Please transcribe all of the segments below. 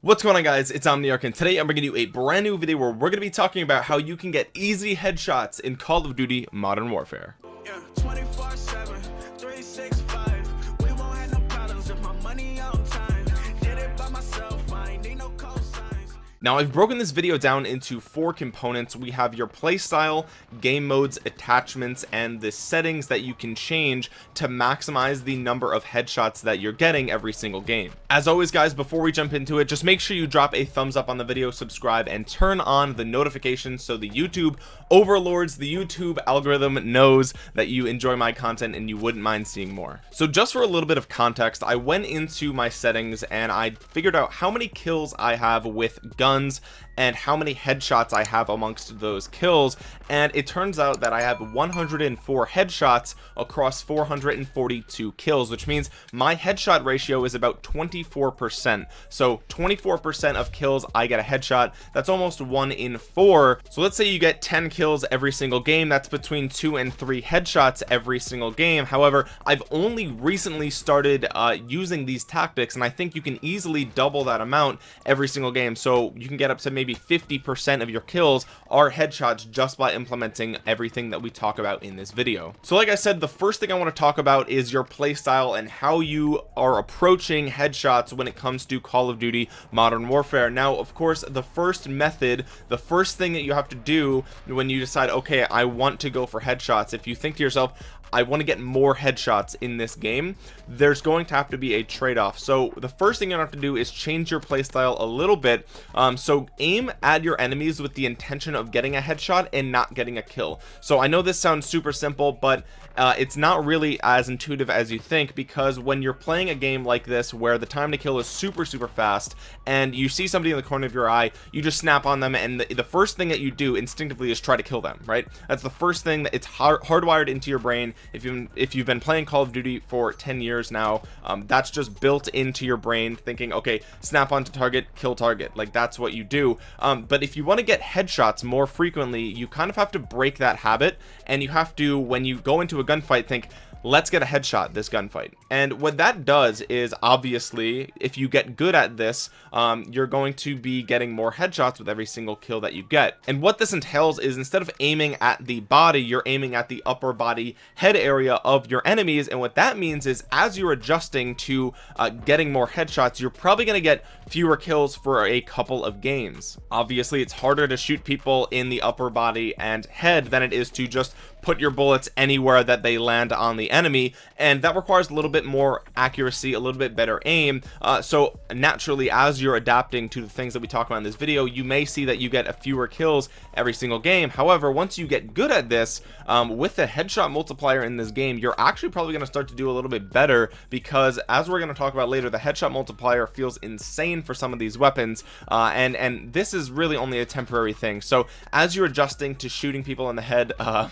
What's going on guys? It's Omniarch and today I'm bringing you a brand new video where we're going to be talking about how you can get easy headshots in Call of Duty Modern Warfare. Yeah, now I've broken this video down into four components. We have your playstyle game modes attachments and the settings that you can change to maximize the number of headshots that you're getting every single game. As always guys before we jump into it just make sure you drop a thumbs up on the video subscribe and turn on the notifications so the YouTube overlords the YouTube algorithm knows that you enjoy my content and you wouldn't mind seeing more. So just for a little bit of context I went into my settings and I figured out how many kills I have with guns guns and how many headshots I have amongst those kills. And it turns out that I have 104 headshots across 442 kills which means my headshot ratio is about 24 percent. So 24 percent of kills I get a headshot. That's almost one in four. So let's say you get 10 kills every single game. That's between two and three headshots every single game. However I've only recently started uh, using these tactics and I think you can easily double that amount every single game. So you can get up to maybe 50 percent of your kills are headshots just by implementing everything that we talk about in this video. So like I said the first thing I want to talk about is your playstyle and how you are approaching headshots when it comes to Call of Duty Modern Warfare. Now of course the first method the first thing that you have to do when you decide okay I want to go for headshots if you think to yourself I want to get more headshots in this game. There's going to have to be a trade-off. So the first thing you have to do is change your playstyle a little bit. Um, so aim at your enemies with the intention of getting a headshot and not getting a kill. So I know this sounds super simple but uh, it's not really as intuitive as you think because when you're playing a game like this where the time to kill is super super fast and you see somebody in the corner of your eye you just snap on them and the, the first thing that you do instinctively is try to kill them right? That's the first thing that it's hard, hardwired into your brain if you if you've been playing Call of Duty for 10 years now um, that's just built into your brain thinking okay snap onto target kill target. Like that's what you do. Um, but if you want to get headshots more frequently you kind of have to break that habit and you have to when you go into a gunfight think let's get a headshot this gunfight. And what that does is obviously if you get good at this um, you're going to be getting more headshots with every single kill that you get. And what this entails is instead of aiming at the body you're aiming at the upper body head area of your enemies. And what that means is as you're adjusting to uh, getting more headshots you're probably going to get fewer kills for a couple of games. Obviously it's harder to shoot people in the upper body and head than it is to just put your bullets anywhere that they land on the enemy and that requires a little bit more accuracy a little bit better aim. Uh, so naturally as you're adapting to the things that we talk about in this video you may see that you get a fewer kills every single game. However once you get good at this um, with the headshot multiplier in this game you're actually probably going to start to do a little bit better because as we're going to talk about later the headshot multiplier feels insane for some of these weapons uh, and and this is really only a temporary thing. So as you're adjusting to shooting people in the head uh,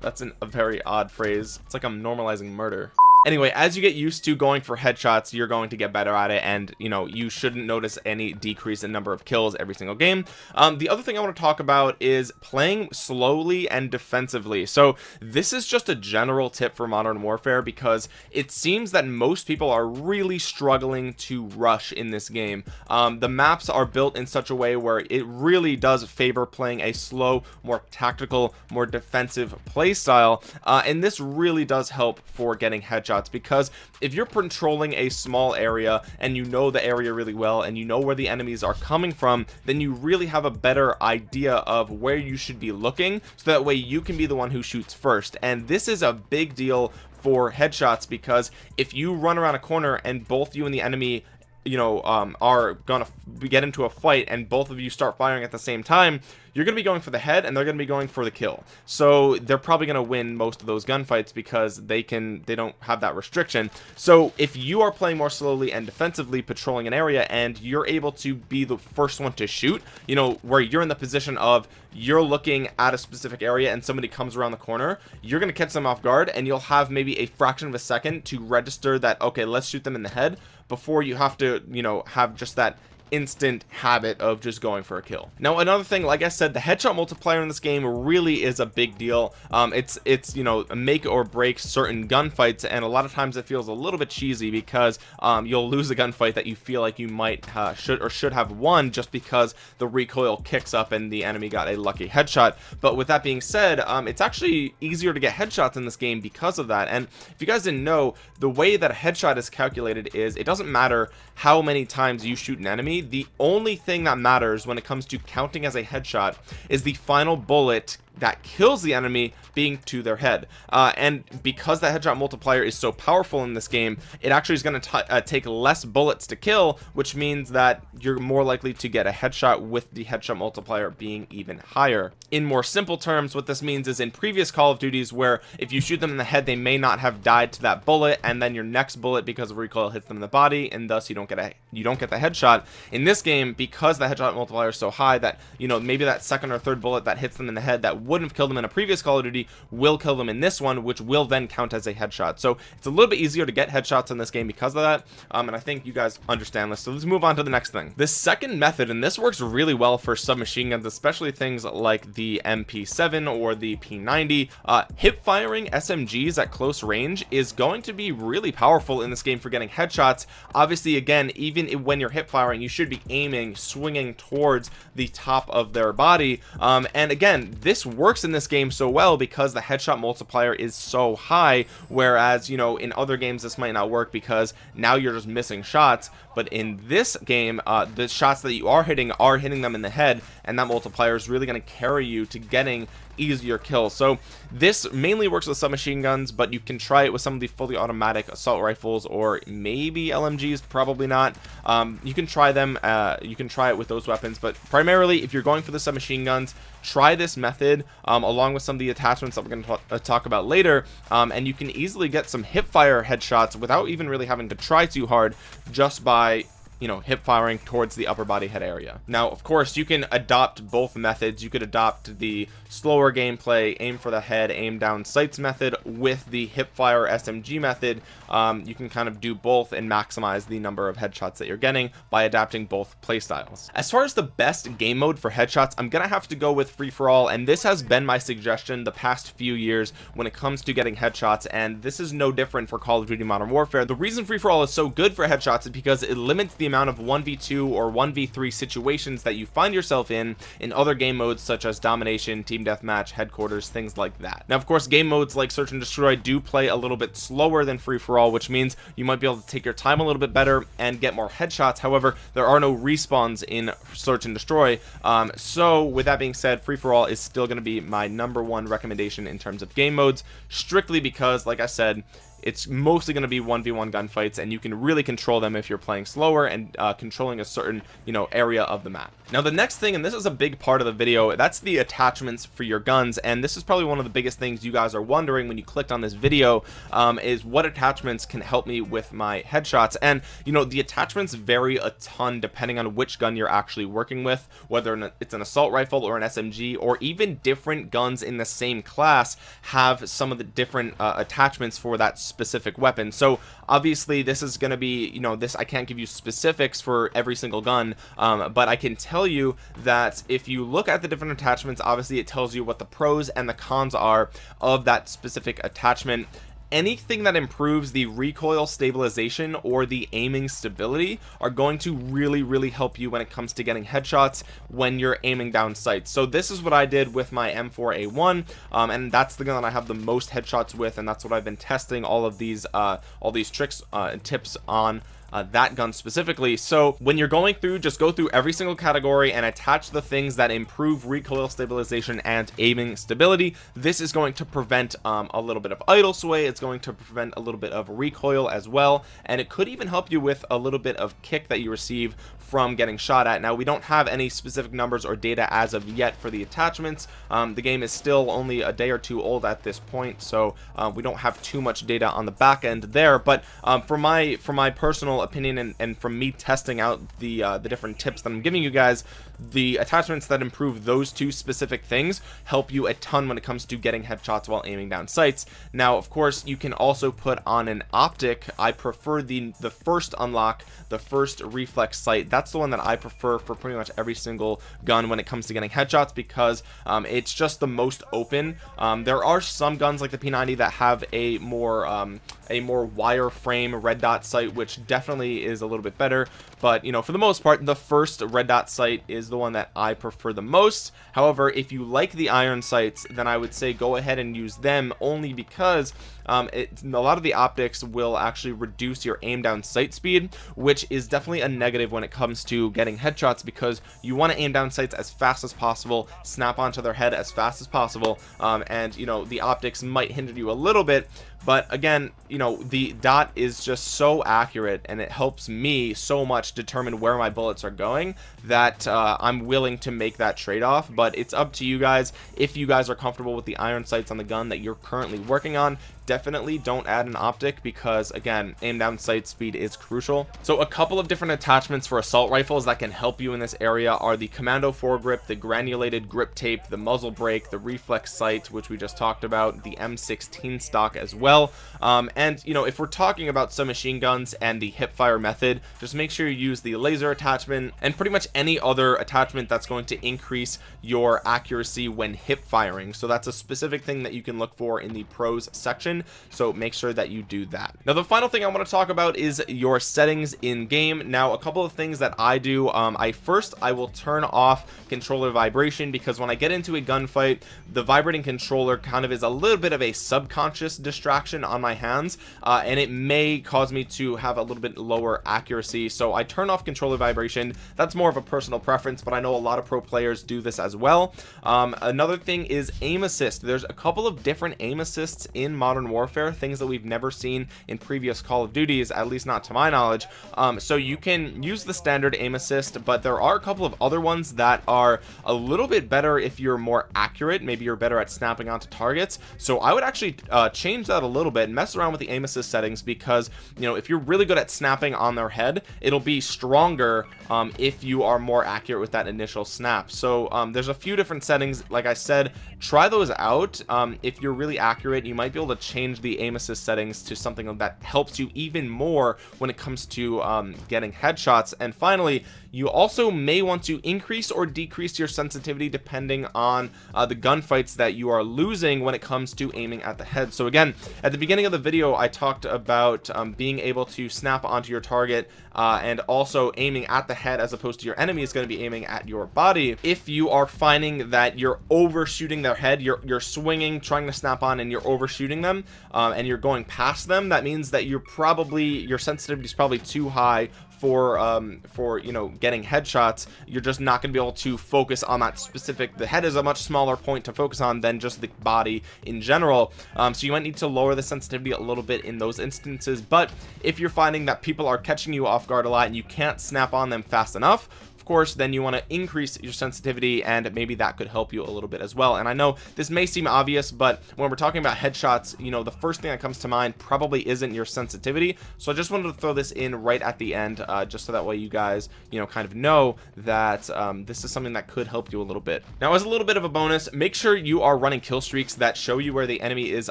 that's an, a very odd phrase. It's like i'm normalizing murder anyway as you get used to going for headshots you're going to get better at it and you know you shouldn't notice any decrease in number of kills every single game. Um, the other thing i want to talk about is playing slowly and defensively. So this is just a general tip for modern warfare because it seems that most people are really struggling to rush in this game. Um, the maps are built in such a way where it really does favor playing a slow more tactical more defensive play style uh, and this really does help for getting headshots because if you're patrolling a small area and you know the area really well and you know where the enemies are coming from then you really have a better idea of where you should be looking. So that way you can be the one who shoots first. And this is a big deal for headshots because if you run around a corner and both you and the enemy you know um, are gonna get into a fight and both of you start firing at the same time you're gonna be going for the head and they're gonna be going for the kill. So they're probably gonna win most of those gunfights because they can they don't have that restriction. So if you are playing more slowly and defensively patrolling an area and you're able to be the first one to shoot you know where you're in the position of you're looking at a specific area and somebody comes around the corner you're gonna catch them off guard and you'll have maybe a fraction of a second to register that okay let's shoot them in the head before you have to you know have just that instant habit of just going for a kill. Now another thing like I said the headshot multiplier in this game really is a big deal. Um, it's it's you know make or break certain gunfights and a lot of times it feels a little bit cheesy because um, you'll lose a gunfight that you feel like you might uh, should or should have won just because the recoil kicks up and the enemy got a lucky headshot. But with that being said um, it's actually easier to get headshots in this game because of that. And if you guys didn't know the way that a headshot is calculated is it doesn't matter how many times you shoot an enemy the only thing that matters when it comes to counting as a headshot is the final bullet that kills the enemy being to their head. Uh, and because the headshot multiplier is so powerful in this game it actually is going to uh, take less bullets to kill which means that you're more likely to get a headshot with the headshot multiplier being even higher. In more simple terms what this means is in previous call of duties where if you shoot them in the head they may not have died to that bullet and then your next bullet because of recoil hits them in the body and thus you don't get a you don't get the headshot. In this game because the headshot multiplier is so high that you know maybe that second or third bullet that hits them in the head that wouldn't have killed them in a previous Call of Duty will kill them in this one which will then count as a headshot. So it's a little bit easier to get headshots in this game because of that um, and I think you guys understand this. So let's move on to the next thing. This second method and this works really well for submachine guns especially things like the MP7 or the P90 uh, hip firing SMGs at close range is going to be really powerful in this game for getting headshots. Obviously again even when you're hip firing you should be aiming swinging towards the top of their body. Um, and again this works in this game so well because the headshot multiplier is so high whereas you know in other games this might not work because now you're just missing shots. But in this game uh, the shots that you are hitting are hitting them in the head and that multiplier is really going to carry you to getting easier kill. So this mainly works with submachine guns but you can try it with some of the fully automatic assault rifles or maybe LMGs probably not. Um, you can try them uh, you can try it with those weapons but primarily if you're going for the submachine guns try this method um, along with some of the attachments that we're going to uh, talk about later um, and you can easily get some hip fire headshots without even really having to try too hard just by you know hip firing towards the upper body head area. Now of course you can adopt both methods. You could adopt the slower gameplay aim for the head aim down sights method with the hip fire smg method. Um, you can kind of do both and maximize the number of headshots that you're getting by adapting both playstyles. As far as the best game mode for headshots i'm gonna have to go with free-for-all and this has been my suggestion the past few years when it comes to getting headshots and this is no different for call of duty modern warfare. The reason free-for-all is so good for headshots is because it limits the amount of 1v2 or 1v3 situations that you find yourself in in other game modes such as domination team deathmatch headquarters things like that. Now of course game modes like search and destroy do play a little bit slower than free for all which means you might be able to take your time a little bit better and get more headshots. However there are no respawns in search and destroy. Um, so with that being said free for all is still going to be my number one recommendation in terms of game modes strictly because like I said it's mostly going to be 1v1 gunfights and you can really control them if you're playing slower and uh, controlling a certain you know area of the map. Now the next thing and this is a big part of the video that's the attachments for your guns and this is probably one of the biggest things you guys are wondering when you clicked on this video um, is what attachments can help me with my headshots. And you know the attachments vary a ton depending on which gun you're actually working with whether it's an assault rifle or an SMG or even different guns in the same class have some of the different uh, attachments for that specific weapon. So obviously this is going to be you know this I can't give you specifics for every single gun um, but I can tell you that if you look at the different attachments obviously it tells you what the pros and the cons are of that specific attachment anything that improves the recoil stabilization or the aiming stability are going to really really help you when it comes to getting headshots when you're aiming down sights. So this is what I did with my M4A1 um, and that's the gun that I have the most headshots with and that's what I've been testing all of these uh, all these tricks uh, and tips on uh, that gun specifically. So when you're going through just go through every single category and attach the things that improve recoil stabilization and aiming stability. This is going to prevent um, a little bit of idle sway. It's going to prevent a little bit of recoil as well. And it could even help you with a little bit of kick that you receive from getting shot at. Now we don't have any specific numbers or data as of yet for the attachments. Um, the game is still only a day or two old at this point. So uh, we don't have too much data on the back end there. But um, for my for my personal personal opinion and, and from me testing out the uh, the different tips that I'm giving you guys the attachments that improve those two specific things help you a ton when it comes to getting headshots while aiming down sights. Now of course you can also put on an optic. I prefer the the first unlock the first reflex sight. That's the one that I prefer for pretty much every single gun when it comes to getting headshots because um, it's just the most open. Um, there are some guns like the P90 that have a more um, a more wireframe red dot sight which definitely is a little bit better but you know for the most part the first red dot sight is the one that I prefer the most. However if you like the iron sights then I would say go ahead and use them only because um, it, a lot of the optics will actually reduce your aim down sight speed which is definitely a negative when it comes to getting headshots because you want to aim down sights as fast as possible snap onto their head as fast as possible um, and you know the optics might hinder you a little bit. But again you know the dot is just so accurate and it helps me so much determine where my bullets are going that uh, I'm willing to make that trade-off but it's up to you guys. If you guys are comfortable with the iron sights on the gun that you're currently working on definitely don't add an optic because again aim down sight speed is crucial. So a couple of different attachments for assault rifles that can help you in this area are the commando foregrip the granulated grip tape the muzzle brake the reflex sight which we just talked about the m16 stock as well. Um, and you know if we're talking about submachine guns and the hip fire method just make sure you use the laser attachment and pretty much any other attachment that's going to increase your accuracy when hip firing. So that's a specific thing that you can look for in the pros section. So make sure that you do that. Now the final thing I want to talk about is your settings in game. Now a couple of things that I do um, I first I will turn off controller vibration because when I get into a gunfight the vibrating controller kind of is a little bit of a subconscious distraction on my hands uh, and it may cause me to have a little bit lower accuracy. So I turn off controller vibration. That's more of a personal preference but I know a lot of pro players do this as well. Um, another thing is aim assist. There's a couple of different aim assists in modern warfare things that we've never seen in previous call of duties at least not to my knowledge. Um, so you can use the standard aim assist but there are a couple of other ones that are a little bit better if you're more accurate. Maybe you're better at snapping onto targets. So I would actually uh, change that a little bit and mess around with the aim assist settings because you know if you're really good at snapping on their head it'll be stronger um, if you are more accurate with that initial snap. So um, there's a few different settings. Like I said try those out. Um, if you're really accurate you might be able to change the aim assist settings to something that helps you even more when it comes to um, getting headshots. And finally you also may want to increase or decrease your sensitivity depending on uh, the gunfights that you are losing when it comes to aiming at the head. So again at the beginning of the video I talked about um, being able to snap onto your target uh, and also aiming at the head as opposed to your enemy is going to be aiming at your body. If you are finding that you're overshooting their head you're you're swinging trying to snap on and you're overshooting them um, and you're going past them that means that you're probably your sensitivity is probably too high for um for you know getting headshots you're just not going to be able to focus on that specific the head is a much smaller point to focus on than just the body in general. Um, so you might need to lower the sensitivity a little bit in those instances but if you're finding that people are catching you off guard a lot and you can't snap on them fast enough course then you want to increase your sensitivity and maybe that could help you a little bit as well. And I know this may seem obvious but when we're talking about headshots you know the first thing that comes to mind probably isn't your sensitivity. So I just wanted to throw this in right at the end uh, just so that way you guys you know kind of know that um, this is something that could help you a little bit. Now as a little bit of a bonus make sure you are running kill streaks that show you where the enemy is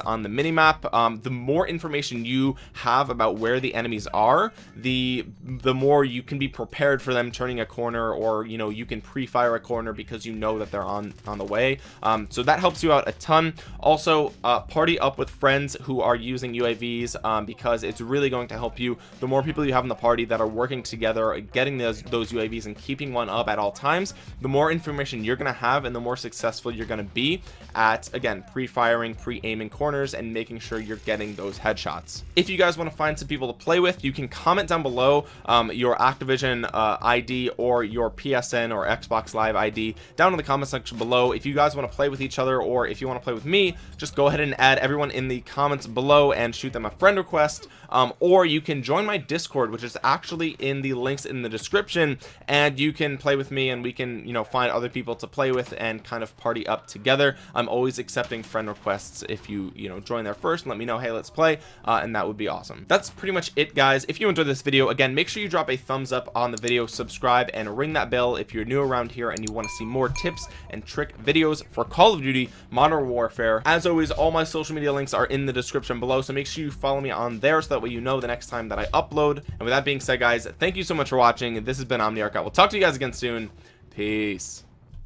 on the mini map um, the more information you have about where the enemies are the the more you can be prepared for them turning a corner or you know you can pre-fire a corner because you know that they're on on the way. Um, so that helps you out a ton. Also uh, party up with friends who are using UAVs um, because it's really going to help you. The more people you have in the party that are working together getting those those UAVs and keeping one up at all times the more information you're gonna have and the more successful you're gonna be at again pre-firing pre-aiming corners and making sure you're getting those headshots. If you guys want to find some people to play with you can comment down below um, your Activision uh, ID or your your PSN or Xbox Live ID down in the comment section below. If you guys want to play with each other or if you want to play with me just go ahead and add everyone in the comments below and shoot them a friend request. Um, or you can join my discord which is actually in the links in the description and you can play with me and we can you know find other people to play with and kind of party up together. I'm always accepting friend requests if you you know join there first and let me know hey let's play uh, and that would be awesome. That's pretty much it guys. If you enjoyed this video again make sure you drop a thumbs up on the video subscribe and ring that bell if you're new around here and you want to see more tips and trick videos for Call of Duty Modern Warfare. As always all my social media links are in the description below so make sure you follow me on there so that way you know the next time that I upload. And with that being said guys thank you so much for watching. This has been Omniarch. I will talk to you guys again soon. Peace